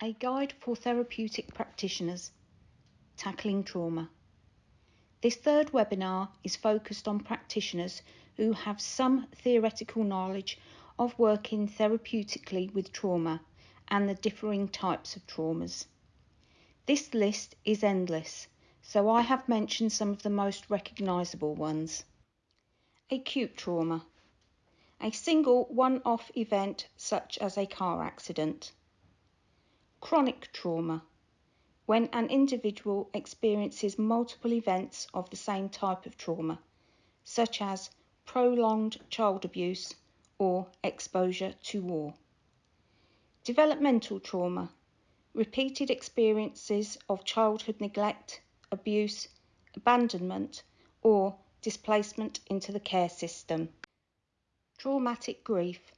A Guide for Therapeutic Practitioners Tackling Trauma. This third webinar is focused on practitioners who have some theoretical knowledge of working therapeutically with trauma and the differing types of traumas. This list is endless, so I have mentioned some of the most recognisable ones. Acute trauma. A single one off event such as a car accident Chronic trauma, when an individual experiences multiple events of the same type of trauma, such as prolonged child abuse or exposure to war. Developmental trauma, repeated experiences of childhood neglect, abuse, abandonment, or displacement into the care system. Traumatic grief,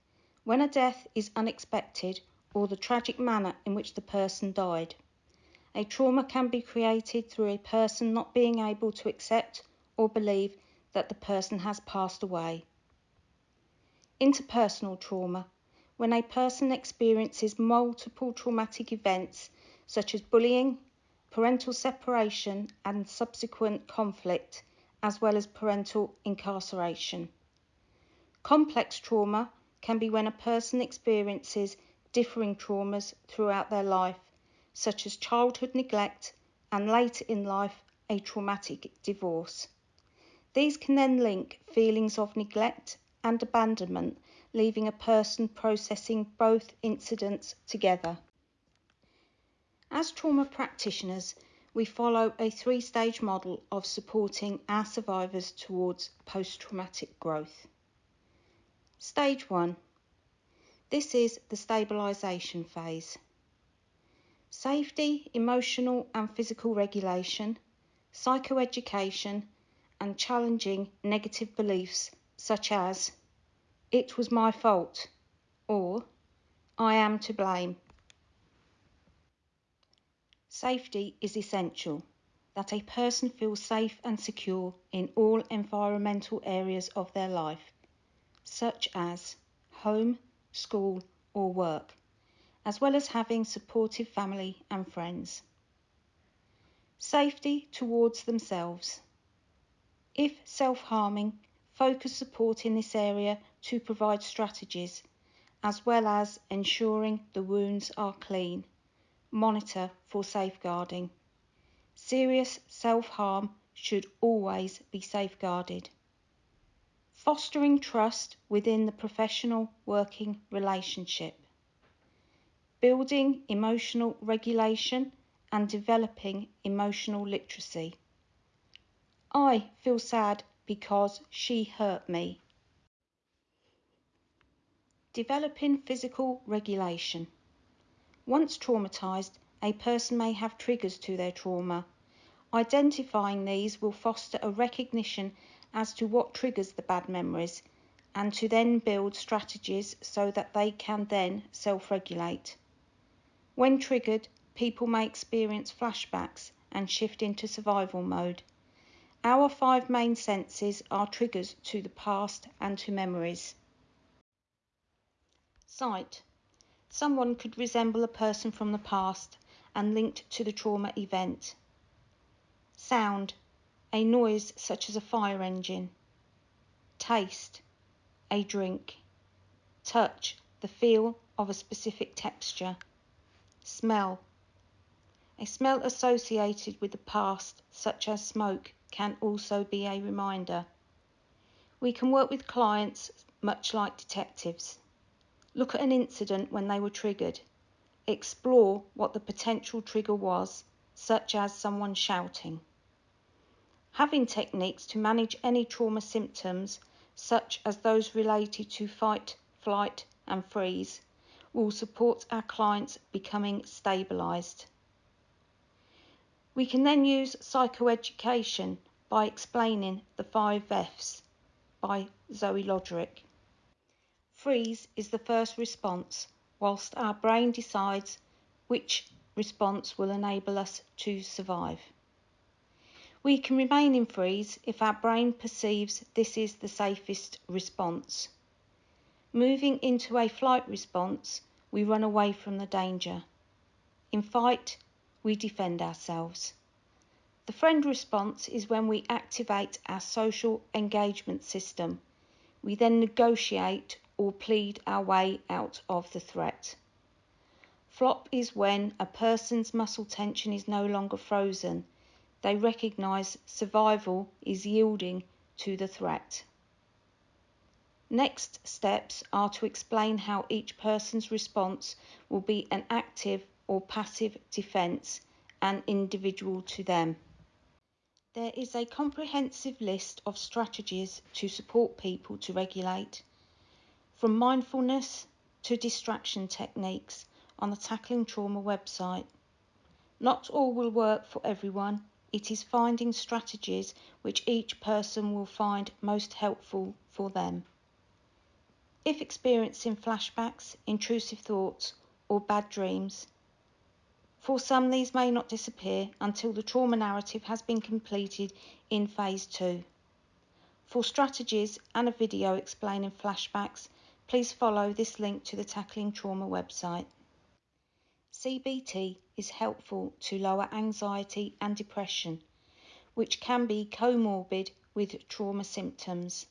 when a death is unexpected or the tragic manner in which the person died. A trauma can be created through a person not being able to accept or believe that the person has passed away. Interpersonal trauma, when a person experiences multiple traumatic events such as bullying, parental separation, and subsequent conflict, as well as parental incarceration. Complex trauma can be when a person experiences differing traumas throughout their life, such as childhood neglect and later in life a traumatic divorce. These can then link feelings of neglect and abandonment, leaving a person processing both incidents together. As trauma practitioners, we follow a three stage model of supporting our survivors towards post traumatic growth. Stage 1 this is the stabilisation phase. Safety, emotional and physical regulation, psychoeducation, and challenging negative beliefs such as, it was my fault, or I am to blame. Safety is essential, that a person feels safe and secure in all environmental areas of their life, such as home, school, or work, as well as having supportive family and friends. Safety towards themselves. If self harming, focus support in this area to provide strategies, as well as ensuring the wounds are clean. Monitor for safeguarding. Serious self harm should always be safeguarded fostering trust within the professional working relationship, building emotional regulation and developing emotional literacy. I feel sad because she hurt me. Developing physical regulation. Once traumatised, a person may have triggers to their trauma. Identifying these will foster a recognition as to what triggers the bad memories and to then build strategies so that they can then self regulate. When triggered, people may experience flashbacks and shift into survival mode. Our five main senses are triggers to the past and to memories. Sight. Someone could resemble a person from the past and linked to the trauma event. Sound a noise such as a fire engine. Taste, a drink. Touch, the feel of a specific texture. Smell, a smell associated with the past, such as smoke, can also be a reminder. We can work with clients much like detectives. Look at an incident when they were triggered. Explore what the potential trigger was, such as someone shouting. Having techniques to manage any trauma symptoms, such as those related to fight, flight, and freeze, will support our clients becoming stabilised. We can then use psychoeducation by explaining the five F's by Zoe Lodrick. Freeze is the first response, whilst our brain decides which response will enable us to survive. We can remain in freeze if our brain perceives this is the safest response. Moving into a flight response, we run away from the danger. In fight, we defend ourselves. The friend response is when we activate our social engagement system. We then negotiate or plead our way out of the threat. Flop is when a person's muscle tension is no longer frozen. They recognise survival is yielding to the threat. Next steps are to explain how each person's response will be an active or passive defence and individual to them. There is a comprehensive list of strategies to support people to regulate, from mindfulness to distraction techniques on the Tackling Trauma website. Not all will work for everyone. It is finding strategies which each person will find most helpful for them. If experiencing flashbacks, intrusive thoughts, or bad dreams, for some these may not disappear until the trauma narrative has been completed in phase two. For strategies and a video explaining flashbacks, please follow this link to the Tackling Trauma website. CBT is helpful to lower anxiety and depression, which can be comorbid with trauma symptoms.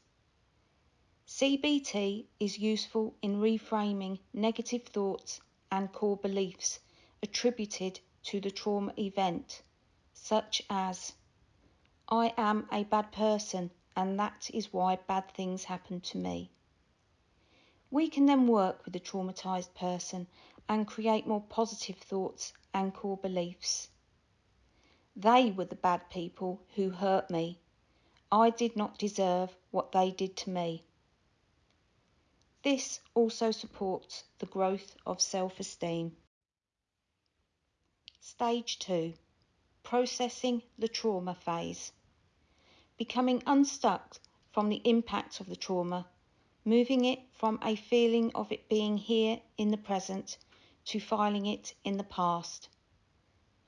CBT is useful in reframing negative thoughts and core beliefs attributed to the trauma event, such as I am a bad person and that is why bad things happen to me. We can then work with the traumatised person and create more positive thoughts and core beliefs. They were the bad people who hurt me. I did not deserve what they did to me. This also supports the growth of self esteem. Stage 2 Processing the trauma phase. Becoming unstuck from the impact of the trauma, moving it from a feeling of it being here in the present to filing it in the past.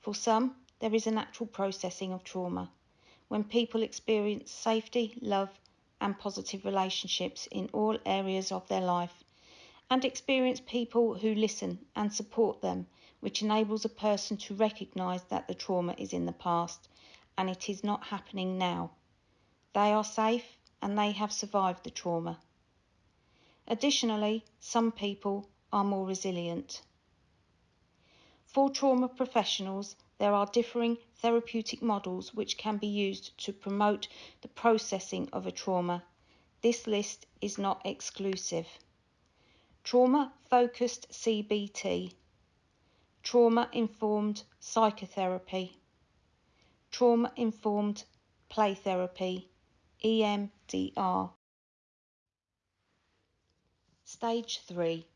For some, there is a natural processing of trauma when people experience safety, love, and positive relationships in all areas of their life, and experience people who listen and support them, which enables a person to recognise that the trauma is in the past and it is not happening now. They are safe and they have survived the trauma. Additionally, some people are more resilient. For trauma professionals, there are differing therapeutic models which can be used to promote the processing of a trauma. This list is not exclusive. Trauma focused CBT, trauma informed psychotherapy, trauma informed play therapy, EMDR. Stage 3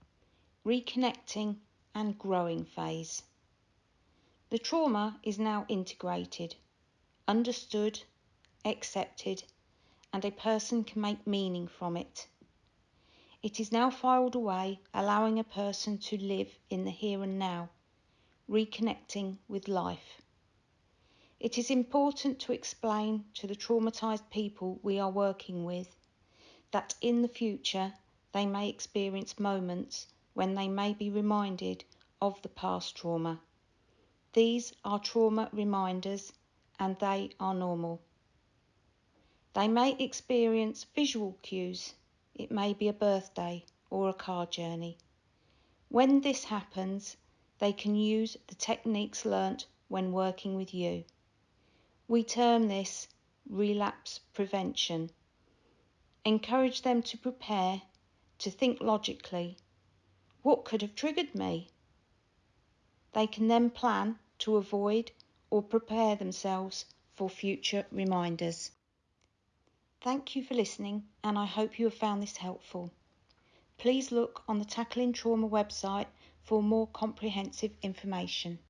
Reconnecting and Growing Phase. The trauma is now integrated, understood, accepted, and a person can make meaning from it. It is now filed away, allowing a person to live in the here and now, reconnecting with life. It is important to explain to the traumatised people we are working with that in the future they may experience moments when they may be reminded of the past trauma. These are trauma reminders and they are normal. They may experience visual cues. It may be a birthday or a car journey. When this happens, they can use the techniques learnt when working with you. We term this relapse prevention. Encourage them to prepare, to think logically. What could have triggered me? They can then plan to avoid or prepare themselves for future reminders. Thank you for listening, and I hope you have found this helpful. Please look on the Tackling Trauma website for more comprehensive information.